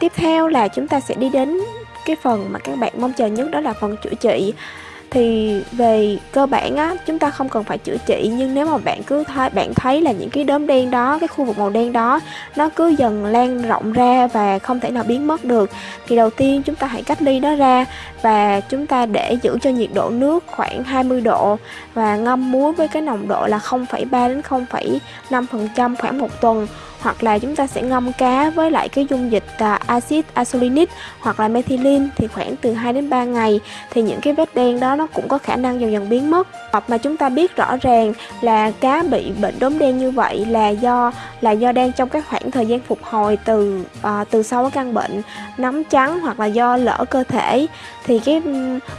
tiếp theo là chúng ta sẽ đi đến cái phần mà các bạn mong chờ nhất đó là phần chữa trị. Thì về cơ bản á chúng ta không cần phải chữa trị nhưng nếu mà bạn cứ thấy bạn thấy là những cái đốm đen đó cái khu vực màu đen đó nó cứ dần lan rộng ra và không thể nào biến mất được thì đầu tiên chúng ta hãy cách ly nó ra và chúng ta để giữ cho nhiệt độ nước khoảng 20 độ và ngâm muối với cái nồng độ là 0,3 đến 0,5 phần trăm khoảng một tuần hoặc là chúng ta sẽ ngâm cá với lại cái dung dịch à, axit azelinic hoặc là methylene thì khoảng từ 2 đến 3 ngày. Thì những cái vết đen đó nó cũng có khả năng dần dần biến mất. Hoặc mà chúng ta biết rõ ràng là cá bị bệnh đốm đen như vậy là do là do đang trong cái khoảng thời gian phục hồi từ à, từ sau cái căn bệnh nấm trắng hoặc là do lỡ cơ thể. Thì cái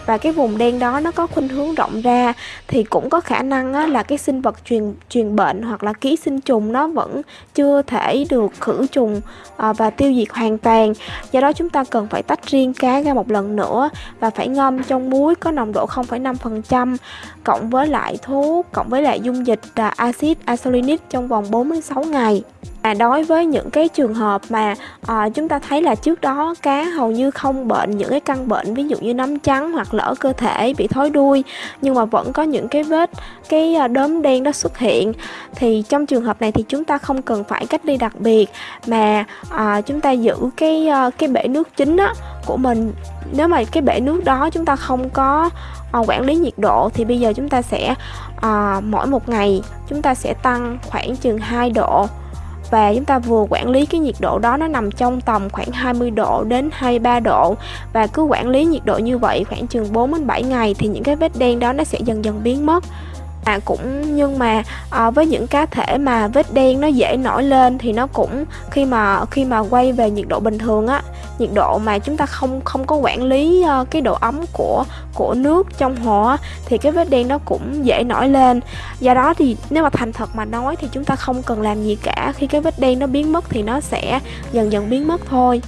và cái vùng đen đó nó có khuynh hướng rộng ra. Thì cũng có khả năng á, là cái sinh vật truyền truyền bệnh hoặc là ký sinh trùng nó vẫn chưa thể được khử trùng à, và tiêu diệt hoàn toàn. Do đó chúng ta cần phải tách riêng cá ra một lần nữa và phải ngâm trong muối có nồng độ 0,5% cộng với lại thuốc cộng với lại dung dịch à, axit azelinic trong vòng 46 ngày. À, đối với những cái trường hợp mà à, chúng ta thấy là trước đó cá hầu như không bệnh những cái căn bệnh ví dụ như nấm trắng hoặc lỡ cơ thể bị thối đuôi nhưng mà vẫn có những cái vết cái ờ, đốm đen đó xuất hiện thì trong trường hợp này thì chúng ta không cần phải cách ly đặc biệt. Mà à, chúng ta giữ cái cái bể nước chính đó của mình nếu mà cái bể nước đó chúng ta không có à, quản lý nhiệt độ thì bây giờ chúng ta sẽ à, mỗi một ngày chúng ta sẽ tăng khoảng chừng 2 độ và chúng ta vừa quản lý cái nhiệt độ đó, nó nằm trong tầm khoảng 20 độ đến 23 độ. Và cứ quản lý nhiệt độ như vậy khoảng chừng 4 đến 7 ngày thì những cái vết đen đó nó sẽ dần dần biến mất à cũng nhưng mà à, với những cá thể mà vết đen nó dễ nổi lên thì nó cũng khi mà khi mà quay về nhiệt độ bình thường á nhiệt độ mà chúng ta không không có quản lý uh, cái độ ấm của của nước trong hồ á, thì cái vết đen nó cũng dễ nổi lên. Do đó thì nếu mà thành thật mà nói thì chúng ta không cần làm gì cả khi cái vết đen nó biến mất thì nó sẽ dần dần biến mất thôi.